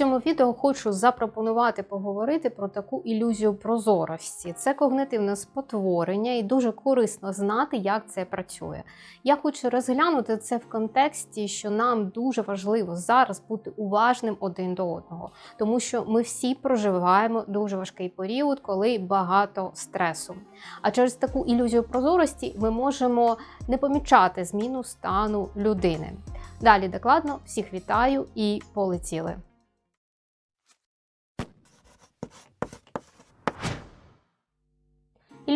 цьому відео хочу запропонувати поговорити про таку ілюзію прозорості. Це когнитивне спотворення, і дуже корисно знати, як це працює. Я хочу розглянути це в контексті, що нам дуже важливо зараз бути уважним один до одного, тому що ми всі проживаємо дуже важкий період, коли багато стресу. А через таку ілюзію прозорості ми можемо не помічати зміну стану людини. Далі докладно всіх вітаю і полетіли.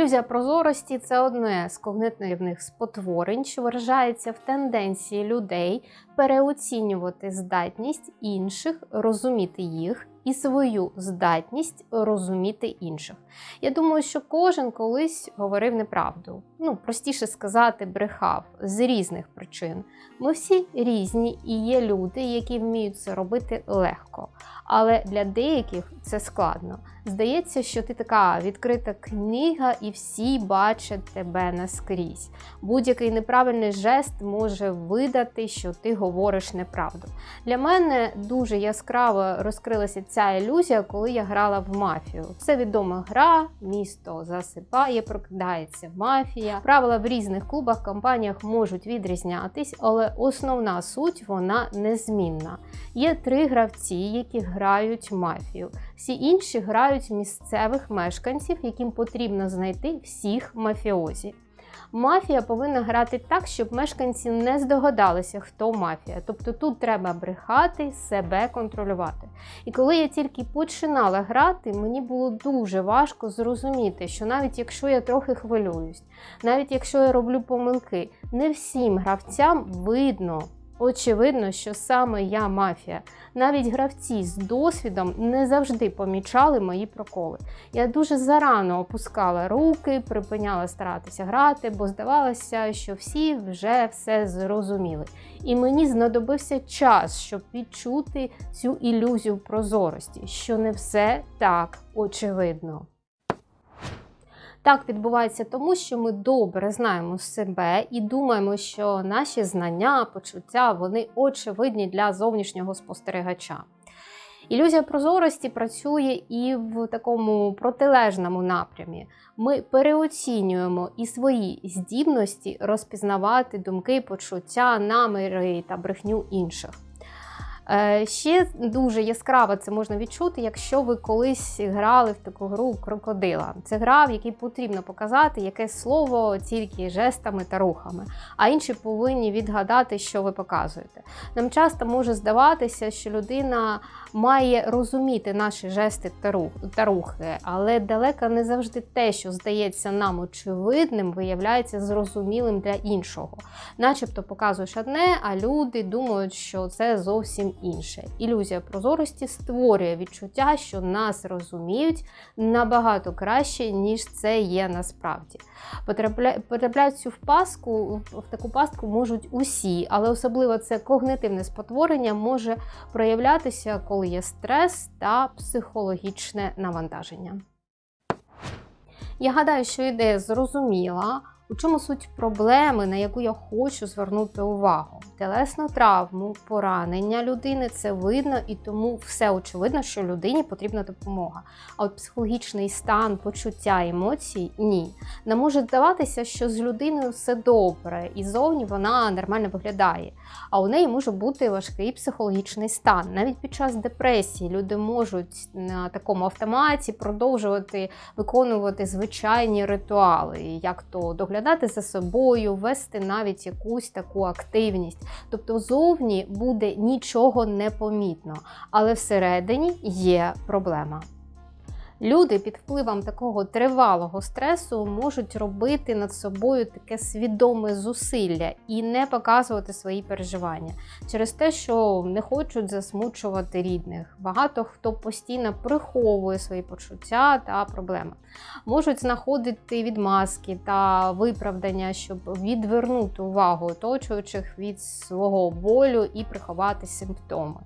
Ілюзія прозорості це одне з когнитивних спотворень, що виражається в тенденції людей переоцінювати здатність інших, розуміти їх і свою здатність розуміти інших. Я думаю, що кожен колись говорив неправду. Ну, простіше сказати, брехав з різних причин. Ми всі різні і є люди, які вміють це робити легко. Але для деяких це складно. Здається, що ти така відкрита книга, і всі бачать тебе наскрізь. Будь-який неправильний жест може видати, що ти говориш неправду. Для мене дуже яскраво розкрилася ця ілюзія, коли я грала в мафію. Це відома гра, місто засипає, прокидається мафія. Правила в різних клубах, компаніях можуть відрізнятись, але основна суть вона незмінна. Є три гравці, які грають мафію. Всі інші грають місцевих мешканців, яким потрібно знайти всіх мафіозі. Мафія повинна грати так, щоб мешканці не здогадалися, хто мафія. Тобто тут треба брехати, себе контролювати. І коли я тільки починала грати, мені було дуже важко зрозуміти, що навіть якщо я трохи хвилююсь, навіть якщо я роблю помилки, не всім гравцям видно. Очевидно, що саме я мафія. Навіть гравці з досвідом не завжди помічали мої проколи. Я дуже зарано опускала руки, припиняла старатися грати, бо здавалося, що всі вже все зрозуміли. І мені знадобився час, щоб відчути цю ілюзію прозорості, що не все так очевидно. Так відбувається тому, що ми добре знаємо себе і думаємо, що наші знання, почуття вони очевидні для зовнішнього спостерігача. Ілюзія прозорості працює і в такому протилежному напрямі. Ми переоцінюємо і свої здібності розпізнавати думки, почуття, наміри та брехню інших. Е, ще дуже яскраво це можна відчути, якщо ви колись грали в таку гру крокодила. Це гра, в якій потрібно показати якесь слово тільки жестами та рухами, а інші повинні відгадати, що ви показуєте. Нам часто може здаватися, що людина має розуміти наші жести та рухи, але далеко не завжди те, що здається нам очевидним, виявляється зрозумілим для іншого. Начебто показуєш одне, а люди думають, що це зовсім інше. Ілюзія прозорості створює відчуття, що нас розуміють набагато краще, ніж це є насправді. Потрапляють цю в паску, в таку пастку можуть усі, але особливо це когнитивне спотворення може проявлятися, коли є стрес та психологічне навантаження. Я гадаю, що ідея зрозуміла. У чому суть проблеми, на яку я хочу звернути увагу? Телесну травму, поранення людини це видно, і тому все очевидно, що людині потрібна допомога. А от психологічний стан, почуття емоцій ні. Не може здаватися, що з людиною все добре, і зовні вона нормально виглядає. А у неї може бути важкий психологічний стан. Навіть під час депресії люди можуть на такому автоматі продовжувати виконувати звичайні ритуали, як то доглядати доглядати за собою, вести навіть якусь таку активність. Тобто зовні буде нічого не помітно, але всередині є проблема. Люди під впливом такого тривалого стресу можуть робити над собою таке свідоме зусилля і не показувати свої переживання через те, що не хочуть засмучувати рідних. Багато хто постійно приховує свої почуття та проблеми. Можуть знаходити відмазки та виправдання, щоб відвернути увагу оточуючих від свого болю і приховати симптоми.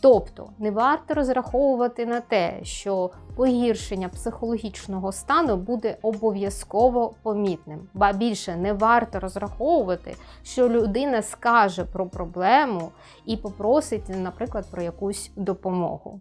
Тобто не варто розраховувати на те, що погіршення психологічного стану буде обов'язково помітним, ба більше не варто розраховувати, що людина скаже про проблему і попросить, наприклад, про якусь допомогу.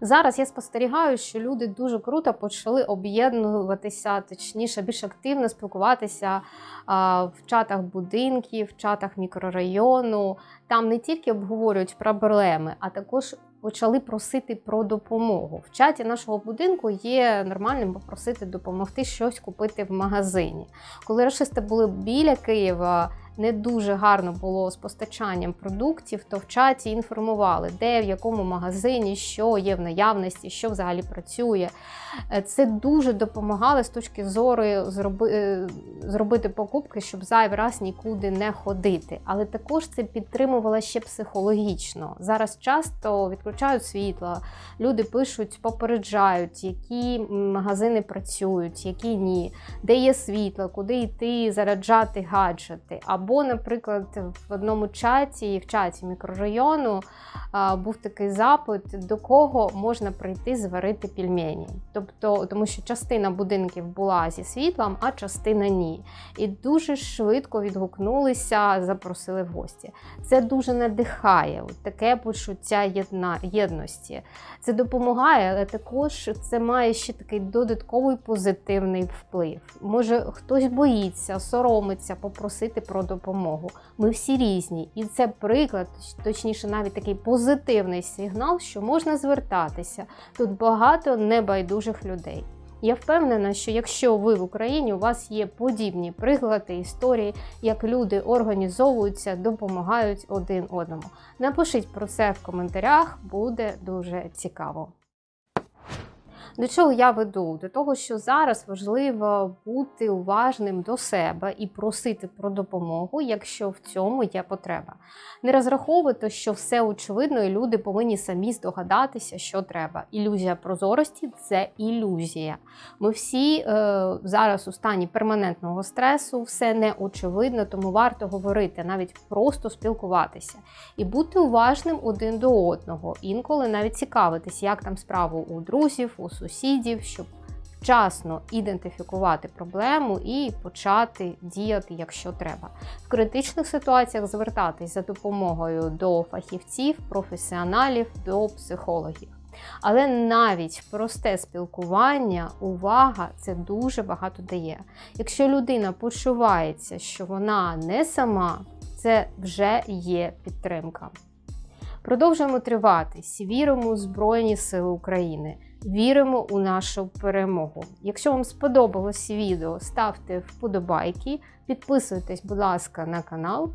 Зараз я спостерігаю, що люди дуже круто почали об'єднуватися, точніше, більш активно спілкуватися в чатах будинків, в чатах мікрорайону. Там не тільки обговорюють проблеми, а також почали просити про допомогу. В чаті нашого будинку є нормальним попросити допомогти щось купити в магазині. Коли расисти були біля Києва, не дуже гарно було з постачанням продуктів, то в чаті інформували, де в якому магазині, що є в наявності, що взагалі працює. Е, Це дуже допомагало з точки зору зроби, е, зробити покупки, щоб зайвий раз нікуди не ходити. Але також це підтримувало ще психологічно. Зараз часто відключають світло, люди пишуть, попереджають, які магазини працюють, які ні, де є світло, куди йти, заряджати гаджети. Або, наприклад, в одному чаті, в чаті мікрорайону був такий запит, до кого можна прийти зварити пельмені. Тобто, тому що частина будинків була зі світлом, а частина ні. І дуже швидко відгукнулися, запросили в гості. Це дуже надихає, таке почуття єдна, єдності. Це допомагає, але також це має ще такий додатковий позитивний вплив. Може, хтось боїться, соромиться попросити про допомогу. Ми всі різні, і це приклад, точніше, навіть такий позитивний сигнал, що можна звертатися. Тут багато небайдужих людей. Я впевнена, що якщо ви в Україні у вас є подібні приклади історії, як люди організовуються, допомагають один одному. Напишіть про це в коментарях, буде дуже цікаво. До чого я веду? До того, що зараз важливо бути уважним до себе і просити про допомогу, якщо в цьому є потреба. Не розраховувати, що все очевидно, і люди повинні самі здогадатися, що треба. Ілюзія прозорості це ілюзія. Ми всі е, зараз у стані перманентного стресу, все не очевидно, тому варто говорити, навіть просто спілкуватися і бути уважним один до одного. Інколи навіть цікавитись, як там справа у друзів, у сусідів, щоб вчасно ідентифікувати проблему і почати діяти, якщо треба. В критичних ситуаціях звертатись за допомогою до фахівців, професіоналів, до психологів. Але навіть просте спілкування, увага це дуже багато дає. Якщо людина почувається, що вона не сама, це вже є підтримка. Продовжуємо триватись, віримо у Збройні Сили України, віримо у нашу перемогу. Якщо вам сподобалось відео, ставте вподобайки, підписуйтесь, будь ласка, на канал.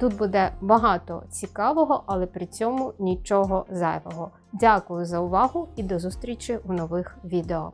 Тут буде багато цікавого, але при цьому нічого зайвого. Дякую за увагу і до зустрічі в нових відео.